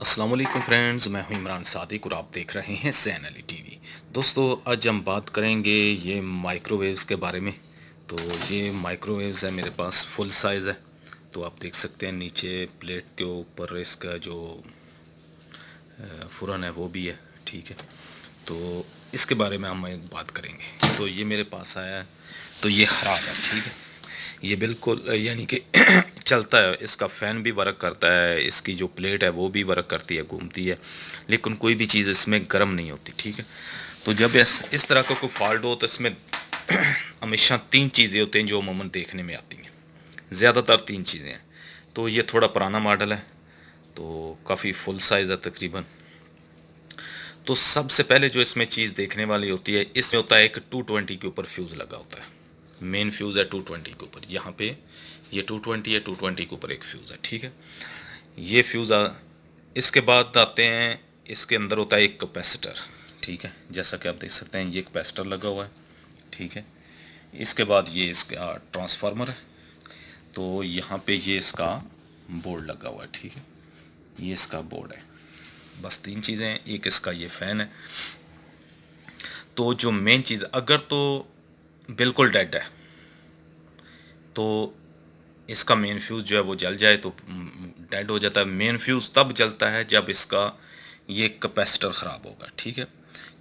السلام علیکم فرینڈز، میں ہوں عمران صادق اور آپ دیکھ رہے ہیں سین علی ٹی وی۔ دوستو، آج ہم بات کریں گے یہ مائکرو ویوز کے بارے میں۔ تو یہ مائکرو ویوز ہے میرے پاس فل سائز ہے تو آپ دیکھ سکتے ہیں نیچے پلیٹ کے اوپر اس کا جو فرن ہے، وہ بھی ہے، ٹھیک ہے۔ تو اس کے بارے میں ہم بات کریں گے۔ تو یہ میرے پاس آیا ہے، تو یہ خراب ہے، ٹھیک ہے۔ یہ بالکل یعنی کہ چلتا ہے، اس کا فین بھی ورک کرتا ہے، اس کی جو پلیٹ ہے وہ بھی ورک کرتی ہے، گھومتی ہے، لیکن کوئی بھی چیز اس میں گرم نہیں ہوتی، ٹھیک ہے؟ تو جب اس اس طرح کا کوئی فالٹ ہو تو اس میں ہمیشہ تین چیزیں ہوتے ہیں جو عموماً دیکھنے میں آتی ہیں۔ زیادہ تر تین چیزیں ہیں۔ تو یہ تھوڑا پرانا ماڈل ہے، تو کافی فل سائز ہے تقریباً۔ تو سب سے پہلے جو اس میں چیز دیکھنے والی ہوتی ہے، اس میں ہوتا ہے ایک ٹو ٹوینٹی کے اوپر فیوز لگا ہوتا ہے۔ مین فیوز ہے ٹو ٹوینٹی کے اوپر۔ یہاں پہ یہ ٹو ٹوینٹی ہے ٹو ٹوینٹی کے اوپر ایک فیوز ہے، ٹھیک ہے؟ یہ فیوز اس کے بعد آتے ہیں، اس کے اندر ہوتا ہے ایک کپیسٹر ٹھیک ہے؟ جیسا کہ آپ دیکھ سکتے ہیں، یہ کپیسٹر لگا ہوا ہے، ٹھیک ہے؟ اس کے بعد یہ اس کا ٹرانسفارمر ہے، تو یہاں پہ یہ اس کا بورڈ لگا ہوا ہے، ٹھیک ہے؟ یہ اس کا بورڈ ہے۔ بس تین چیزیں ہیں ایک اس کا یہ فین ہے۔ تو جو مین چیز، اگر تو بالکل ڈیڈ ہے، تو اس کا مین فیوز جو ہے وہ جل جائے تو ڈیڈ ہو جاتا ہے۔ مین فیوز تب جلتا ہے جب اس کا یہ کپیسٹر خراب ہوگا، ٹھیک ہے؟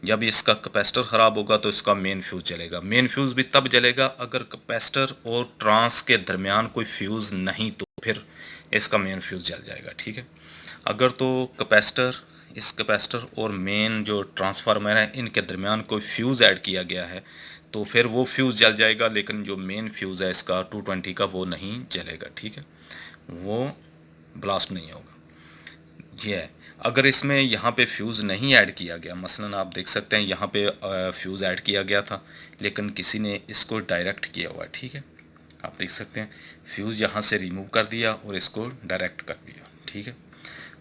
جب اس کا کپیسٹر خراب ہوگا تو اس کا مین فیوز جلے گا۔ مین فیوز بھی تب جلے گا اگر کپیسٹر اور ٹرانس کے درمیان کوئی فیوز نہیں تو پھر اس کا مین فیوز جل جائے گا، ٹھیک ہے؟ اگر تو کپیسٹر اس کپیسٹر اور مین جو ٹرانسفارمر ہے ان کے درمیان کوئی فیوز ایڈ کیا گیا ہے تو پھر وہ فیوز جل جائے گا، لیکن جو مین فیوز ہے اس کا ٹو ٹوینٹی کا وہ نہیں جلے گا، ٹھیک ہے؟ وہ بلاسٹ نہیں ہوگا۔ یہ ہے۔ اگر اس میں یہاں پہ فیوز نہیں ایڈ کیا گیا، مثلا آپ دیکھ سکتے ہیں یہاں پہ فیوز ایڈ کیا گیا تھا، لیکن کسی نے اس کو ڈائریکٹ کیا ہوا ہے ٹھیک ہے؟ آپ دیکھ سکتے ہیں فیوز یہاں سے ریموو کر دیا اور اس کو ڈائریکٹ کر دیا، ٹھیک ہے؟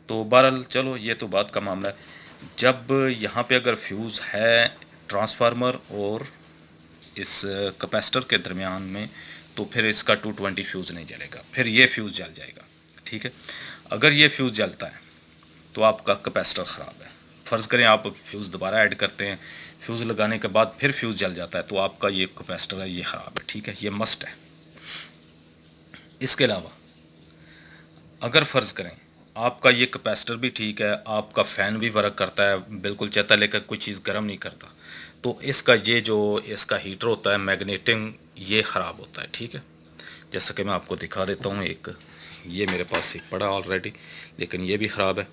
تو بہرحال چلو، یہ تو بات کا معاملہ ہے۔ جب یہاں پہ اگر فیوز ہے ٹرانسفارمر اور اس کپیسٹر کے درمیان میں، تو پھر اس کا ٹو ٹوینٹی فیوز نہیں جلے گا۔ پھر یہ فیوز جل جائے گا۔ ٹھیک ہے؟ اگر یہ فیوز جلتا ہے، تو آپ کا کپیسٹر خراب ہے۔ فرض کریں آپ فیوز دوبارہ ایڈ کرتے ہیں فیوز لگانے کے بعد پھر فیوز جل جاتا ہے، تو آپ کا یہ کپیسٹر ہے، یہ خراب ہے۔ ٹھیک ہے؟ یہ مسٹ ہے۔ اس کے علاوہ، اگر فرض کریں آپ کا یہ کپیسٹر بھی ٹھیک ہے، آپ کا فین بھی ورک کرتا ہے، بالکل چہتا لے کر کوئی چیز گرم نہیں کرتا تو اس کا یہ جو اس کا ہیٹر ہوتا ہے میگنیٹنگ یہ خراب ہوتا ہے، ٹھیک ہے؟ جیسا کہ میں آپ کو دکھا دیتا ہوں، ایک یہ میرے پاس ایک پڑا آلریڈی لیکن یہ بھی خراب ہے،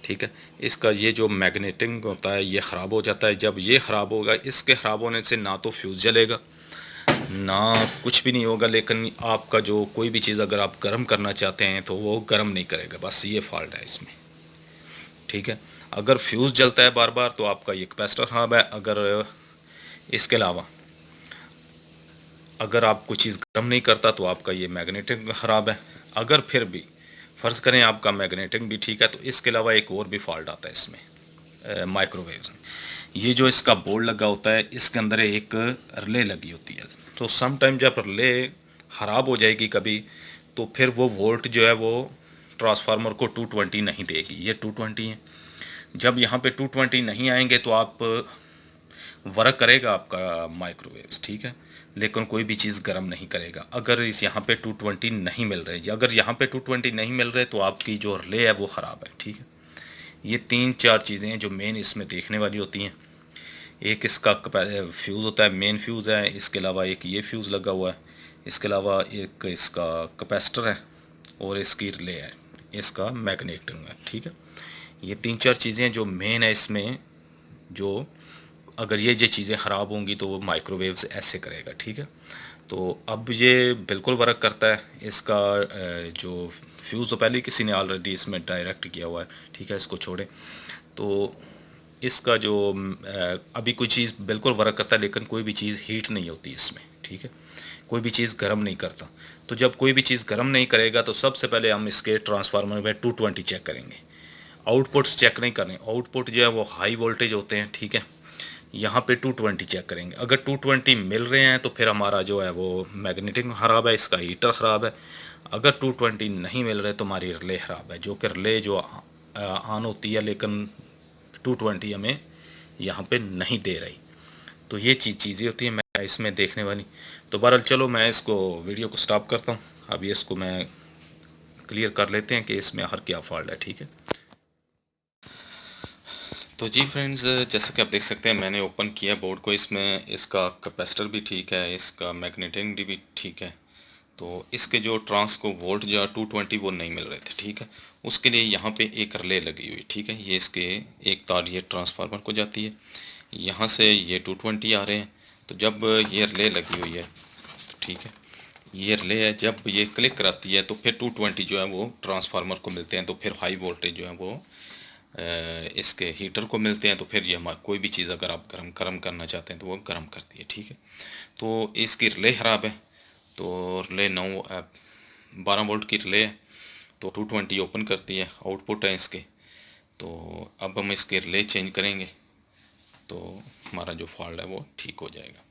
ٹھیک ہے؟ اس کا یہ جو میگنیٹنگ ہوتا ہے، یہ خراب ہو جاتا ہے۔ جب یہ خراب ہوگا، اس کے خراب ہونے سے نہ تو فیوز جلے گا، نہ کچھ بھی نہیں ہوگا، لیکن آپ کا جو کوئی بھی چیز اگر آپ گرم کرنا چاہتے ہیں تو وہ گرم نہیں کرے گا، بس یہ فالٹ ہے اس میں۔ ٹھیک ہے۔ اگر فیوز جلتا ہے بار بار تو آپ کا یہ کپیسٹر خراب ہے۔ اگر اس کے علاوہ اگر آپ کوئی چیز گرم نہیں کرتا تو آپ کا یہ میگنیٹنگ خراب ہے۔ اگر پھر بھی فرض کریں آپ کا میگنیٹنگ بھی ٹھیک ہے تو اس کے علاوہ ایک اور بھی فالٹ آتا ہے اس میں مائکرو ویوز میں۔ یہ جو اس کا بورڈ لگا ہوتا ہے، اس کے اندر ایک رلے لگی ہوتی ہے۔ تو سم ٹائم جب رلے خراب ہو جائے گی کبھی تو پھر وہ وولٹ جو ہے وہ ٹرانسفارمر کو ٹو ٹوینٹی نہیں دے گی، یہ ٹو ٹوینٹی ہے جب یہاں پہ ٹو ٹوینٹی نہیں آئیں گے تو آپ، ورک کرے گا آپ کا مائکرو ویوز ٹھیک ہے؟ لیکن کوئی بھی چیز گرم نہیں کرے گا۔ اگر اس یہاں پہ ٹو ٹوینٹی نہیں مل رہے، اگر یہاں پہ ٹو ٹوینٹی نہیں مل رہے تو آپ کی جو رلے ہے وہ خراب ہے، ٹھیک ہے؟ یہ تین چار چیزیں ہیں جو مین اس میں دیکھنے والی ہوتی ہیں۔ ایک اس کا فیوز ہوتا ہے مین فیوز ہے، اس کے علاوہ ایک یہ فیوز لگا ہوا ہے۔ اس کے علاوہ ایک اس کا کپیسٹر ہے اور اس کی رلے ہے۔ اس کا میکنیٹنگ ہے، ٹھیک ہے؟ یہ تین چار چیزیں جو مین ہے اس میں، جو اگر یہ جو چیزیں خراب ہوں گی تو وہ مائکرو ویوز ایسے کرے گا، ٹھیک ہے؟ تو اب یہ بالکل ورک کرتا ہے، اس کا جو فیوز تو پہلے کسی نے آلریڈی اس میں ڈائریکٹ کیا ہوا ہے، ٹھیک ہے؟ اس کو چھوڑیں۔ تو اس کا جو ابھی کوئی چیز بالکل ورک کرتا ہے لیکن کوئی بھی چیز ہیٹ نہیں ہوتی اس میں، ٹھیک ہے؟ کوئی بھی چیز گرم نہیں کرتا۔ تو جب کوئی بھی چیز گرم نہیں کرے گا تو سب سے پہلے ہم اس کے ٹرانسفارمر میں ٹو ٹوینٹی چیک کریں گے۔ آؤٹ پٹس چیک نہیں کریں آؤٹ پٹ جو ہے وہ ہائی وولٹیج ہوتے ہیں، ٹھیک ہے؟ یہاں پہ ٹو ٹوینٹی چیک کریں گے۔ اگر ٹو ٹوینٹی مل رہے ہیں تو پھر ہمارا جو ہے وہ میگنیٹنگ خراب ہے، اس کا ہیٹر خراب ہے۔ اگر ٹو ٹوینٹی نہیں مل رہے تو ہماری رلے خراب ہے، جو کہ رلے جو آن ہوتی ہے، لیکن ٹو ٹوینٹی ہمیں یہاں پہ نہیں دے رہی۔ تو یہ چیز چیزیں ہوتی ہیں، میں اس میں دیکھنے والی۔ تو بہرحال چلو، میں اس کو ویڈیو کو سٹاپ کرتا ہوں۔ ابھی اس کو میں کلیئر کر لیتے ہیں کہ اس میں آخر کیا فالٹ ہے، ٹھیک ہے۔ تو جی فرینڈز جیسا کہ آپ دیکھ سکتے ہیں، میں نے اوپن کیا بورڈ کو۔ اس میں اس کا کپیسٹر بھی ٹھیک ہے، اس کا میگنیٹنگ بھی ٹھیک ہے۔ تو اس کے جو ٹرانس کو وولٹ جو ٹو ٹوینٹی وہ نہیں مل رہے تھے، ٹھیک ہے؟ اس کے لیے یہاں پہ ایک رلے لگی ہوئی، ٹھیک ہے؟ یہ اس کے ایک تار یہ ٹرانسفارمر کو جاتی ہے۔ یہاں سے یہ ٹو ٹوینٹی آ رہے ہیں۔ تو جب یہ رلے لگی ہوئی ہے، ٹھیک ہے؟ یہ رلے ہے، جب یہ کلک کراتی ہے تو پھر ٹو ٹوینٹی جو ہے وہ ٹرانسفارمر کو ملتے ہیں۔ تو پھر ہائی وولٹیج جو ہے وہ اس کے ہیٹر کو ملتے ہیں۔ تو پھر یہ ہمارا کوئی بھی چیز اگر آپ گرم گرم کرنا چاہتے ہیں تو وہ گرم کرتی ہے، ٹھیک ہے؟ تو اس کی رلے خراب ہے۔ تو رلے نو بارہ وولٹ کی رلے ہے تو ٹو ٹوینٹی اوپن کرتی ہے آؤٹ پٹ ہے اس کے۔ تو اب ہم اس کے رلے چینج کریں گے تو ہمارا جو فالٹ ہے وہ ٹھیک ہو جائے گا۔